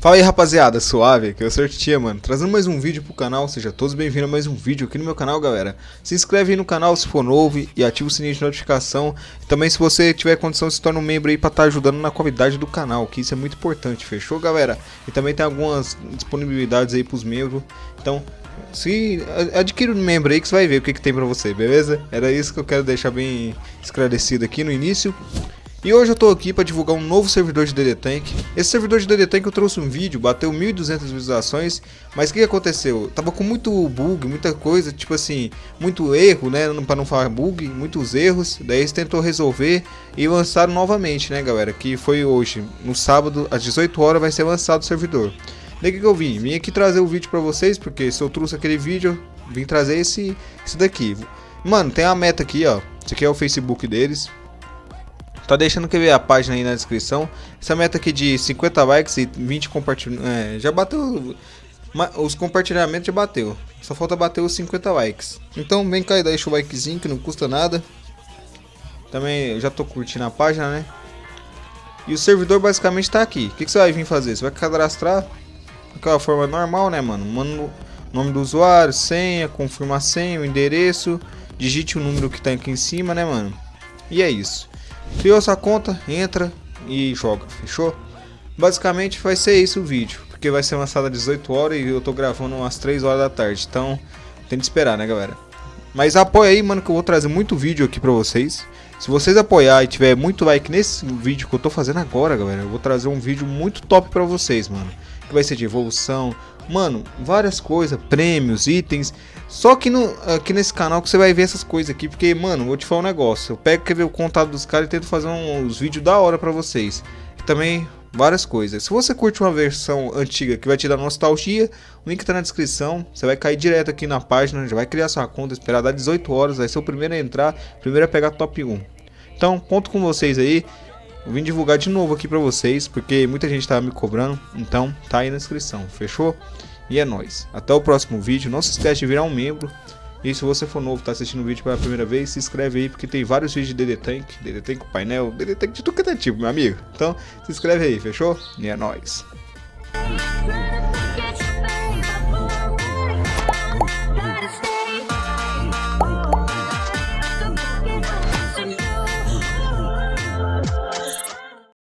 Fala aí rapaziada, suave, que eu sou mano, trazendo mais um vídeo pro canal, seja todos bem-vindos a mais um vídeo aqui no meu canal, galera. Se inscreve aí no canal se for novo e ativa o sininho de notificação. E também se você tiver condição, se torna um membro aí pra estar tá ajudando na qualidade do canal, que isso é muito importante, fechou, galera? E também tem algumas disponibilidades aí pros membros, então se adquire um membro aí que você vai ver o que, que tem pra você, beleza? Era isso que eu quero deixar bem esclarecido aqui no início. E hoje eu tô aqui para divulgar um novo servidor de DD Tank. Esse servidor de DD Tank eu trouxe um vídeo, bateu 1200 visualizações, mas o que aconteceu? Tava com muito bug, muita coisa, tipo assim, muito erro, né, para não falar bug, muitos erros. Daí eles tentou resolver e lançaram novamente, né, galera, que foi hoje, no sábado, às 18 horas vai ser lançado o servidor. Daí que eu vim? Vim aqui trazer o vídeo para vocês, porque se eu trouxe aquele vídeo, vim trazer esse, esse daqui. Mano, tem a meta aqui, ó. Esse aqui é o Facebook deles. Tá deixando que ver a página aí na descrição. Essa meta aqui de 50 likes e 20 compartilhamentos. É, já bateu. Os compartilhamentos já bateu. Só falta bater os 50 likes. Então vem cá e deixa o likezinho que não custa nada. Também já tô curtindo a página, né? E o servidor basicamente tá aqui. O que, que você vai vir fazer? Você vai cadastrar daquela forma normal, né, mano? Manda o nome do usuário, senha, confirma senha, o endereço. Digite o número que tá aqui em cima, né, mano? E é isso. Criou sua conta, entra e joga, fechou? Basicamente vai ser isso o vídeo, porque vai ser lançado às 18 horas e eu tô gravando às 3 horas da tarde, então tem que esperar, né, galera? Mas apoia aí, mano, que eu vou trazer muito vídeo aqui pra vocês. Se vocês apoiar e tiver muito like nesse vídeo que eu tô fazendo agora, galera, eu vou trazer um vídeo muito top pra vocês, mano. Que vai ser de evolução, mano, várias coisas, prêmios, itens. Só que no, aqui nesse canal que você vai ver essas coisas aqui, porque, mano, vou te falar um negócio. Eu pego, quer ver o contato dos caras e tento fazer uns vídeos da hora pra vocês. Também várias coisas. Se você curte uma versão antiga que vai te dar nostalgia, o link tá na descrição. Você vai cair direto aqui na página, já vai criar sua conta, esperar dar 18 horas, vai ser o primeiro a entrar, primeiro a pegar top 1. Então, conto com vocês aí. Eu vim divulgar de novo aqui pra vocês, porque muita gente tava me cobrando, então tá aí na descrição, fechou? E é nóis. Até o próximo vídeo, não se esquece de virar um membro. E se você for novo, tá assistindo o vídeo pela primeira vez, se inscreve aí, porque tem vários vídeos de DD Tank, DD Tank painel, DD Tank de tudo que é tipo, meu amigo. Então, se inscreve aí, fechou? E é nóis.